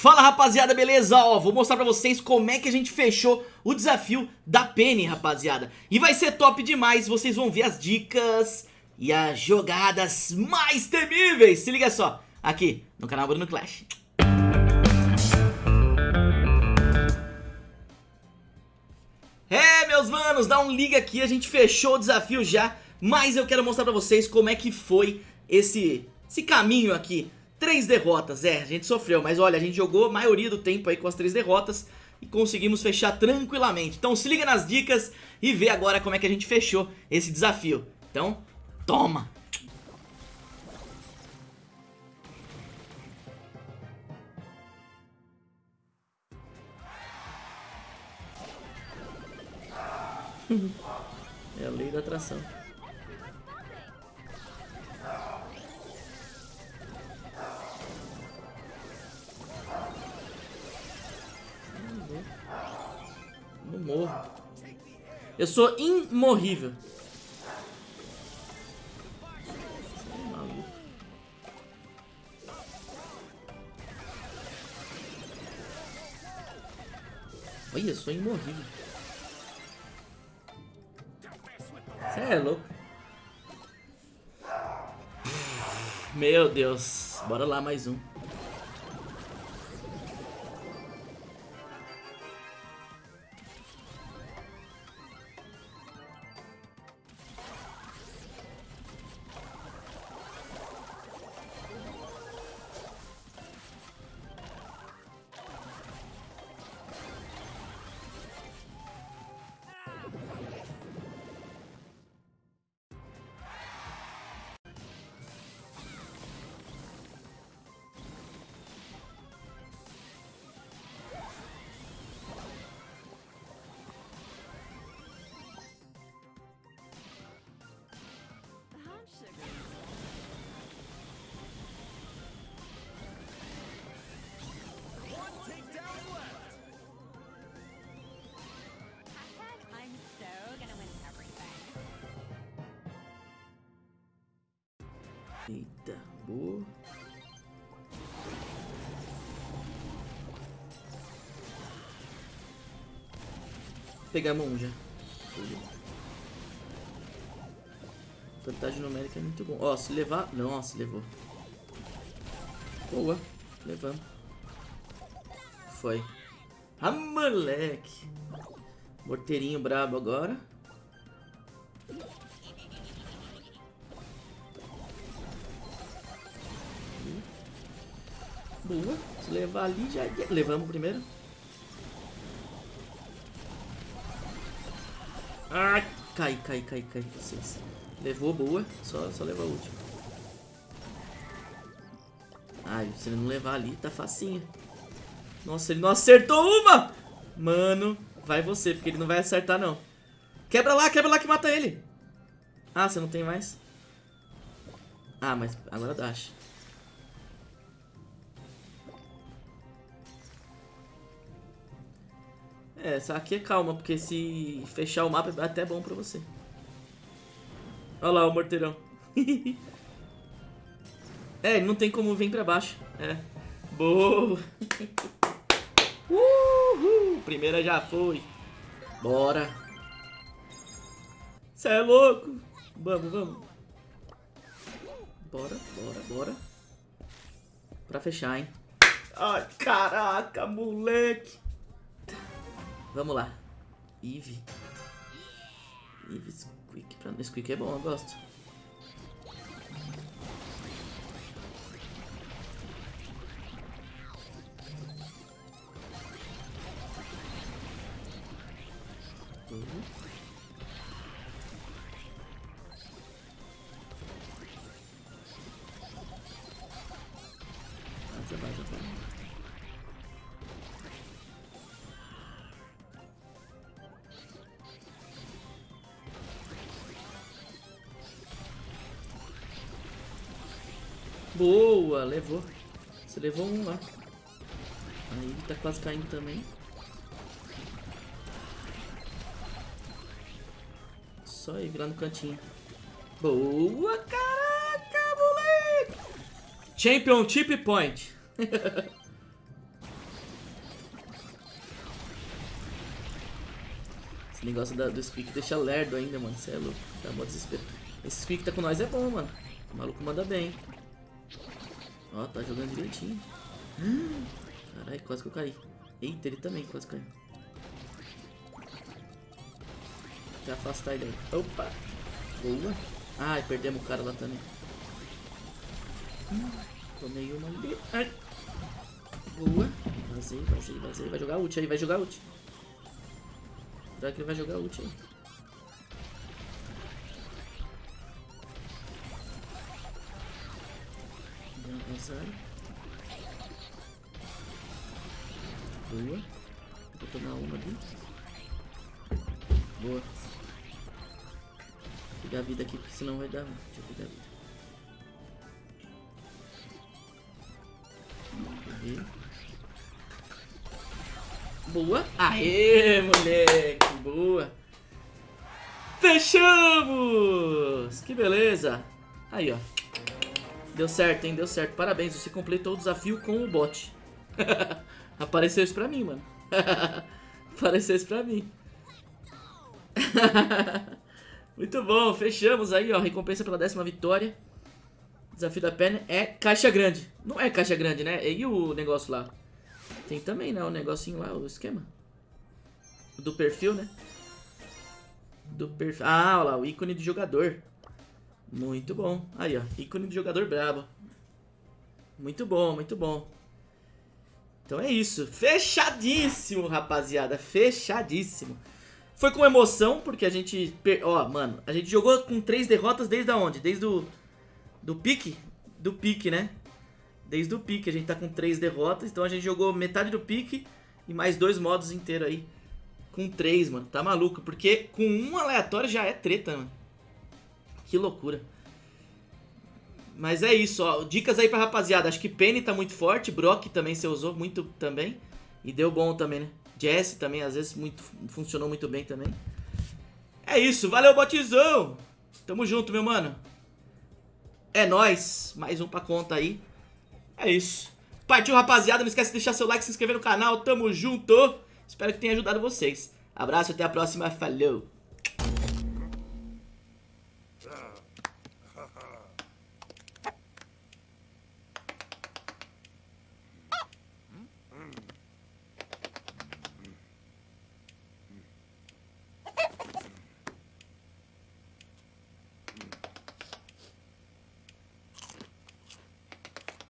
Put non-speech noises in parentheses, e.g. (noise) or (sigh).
Fala rapaziada, beleza? Ó, vou mostrar pra vocês como é que a gente fechou o desafio da Penny, rapaziada. E vai ser top demais, vocês vão ver as dicas e as jogadas mais temíveis. Se liga só, aqui no canal Bruno Clash. É, meus manos, dá um liga aqui, a gente fechou o desafio já Mas eu quero mostrar pra vocês como é que foi esse, esse caminho aqui Três derrotas, é, a gente sofreu, mas olha, a gente jogou a maioria do tempo aí com as três derrotas e conseguimos fechar tranquilamente. Então se liga nas dicas e vê agora como é que a gente fechou esse desafio. Então, toma! (laughs) é a lei da atração. Morro. Eu sou imorrível. Olha, eu sou imorrível. Você é louco. Meu Deus. Bora lá, mais um. Eita, boa. Pegamos já. Vantagem numérica é muito bom. Ó, se levar... Nossa, levou. Boa. Levamos. Foi. Ah, moleque. Morteirinho brabo agora. Boa. Se levar ali já... Levamos primeiro. Ai, cai, cai, cai, cai. Vocês. Levou, boa. Só, só levou a última. Ai, se ele não levar ali, tá facinho. Nossa, ele não acertou uma! Mano, vai você, porque ele não vai acertar, não. Quebra lá, quebra lá que mata ele. Ah, você não tem mais? Ah, mas agora dash. É, só aqui é calma, porque se fechar o mapa é até bom pra você. Olha lá o morteirão. (laughs) é, não tem como vir pra baixo. É. Boa. (laughs) Uhul. Primeira já foi. Bora. Cê é louco. Vamos, vamos. Bora, bora, bora. Pra fechar, hein. Ai, caraca, moleque. Vamos lá. Eve. Eve Squeak. Pra... Squeak é bom, eu gosto. Uhum. Boa, levou. Você levou um lá. Aí ele tá quase caindo também. Só ele lá no cantinho. Boa, caraca, moleque! Championship Point. (laughs) Esse negócio da, do Squeak deixa lerdo ainda, mano. Você é louco. Tá mó desespero. Esse Squeak tá com nós é bom, mano. O maluco manda bem. Ó, tá jogando direitinho. (gasps) Caralho, quase que eu caí. Eita, ele também quase caiu. Vou afastar ele aí. Opa! Boa. Ai, perdemos o cara lá também. Hum, tomei uma ali. Ai. Boa. Vazei, vazei, vazei. Vai jogar ult aí, vai jogar ult. Será que ele vai jogar ult aí? Vazar. Boa. Vou tomar uma ali. Boa. Vou pegar a vida aqui, porque senão vai dar. Deixa eu pegar a vida. Peguei. Boa. Aê, moleque. Boa. Fechamos! Que beleza. Aí, ó. Deu certo, hein? Deu certo. Parabéns, você completou o desafio com o bot. (laughs) Apareceu isso pra mim, mano. (laughs) Apareceu isso pra mim. (laughs) Muito bom, fechamos aí, ó. Recompensa pela décima vitória. Desafio da perna é caixa grande. Não é caixa grande, né? E o negócio lá? Tem também, né? O negocinho lá, o esquema. Do perfil, né? Do perfil. Ah, olha lá, o ícone de jogador. Muito bom. Aí, ó. Ícone de jogador brabo. Muito bom, muito bom. Então é isso. Fechadíssimo, rapaziada. Fechadíssimo. Foi com emoção, porque a gente... Ó, mano, a gente jogou com três derrotas desde onde? Desde o... Do pique? Do pique, né? Desde o pique, a gente tá com três derrotas, então a gente jogou metade do pique e mais dois modos inteiros aí. Com três, mano. Tá maluco, porque com um aleatório já é treta, mano. Que loucura. Mas é isso, ó. Dicas aí pra rapaziada. Acho que Penny tá muito forte, Brock também você usou muito também. E deu bom também, né? Jesse também, às vezes, muito, funcionou muito bem também. É isso, valeu, botizão! Tamo junto, meu mano. É nóis, mais um pra conta aí. É isso. Partiu, rapaziada. Não esquece de deixar seu like, se inscrever no canal. Tamo junto. Espero que tenha ajudado vocês. Abraço, até a próxima. Falou.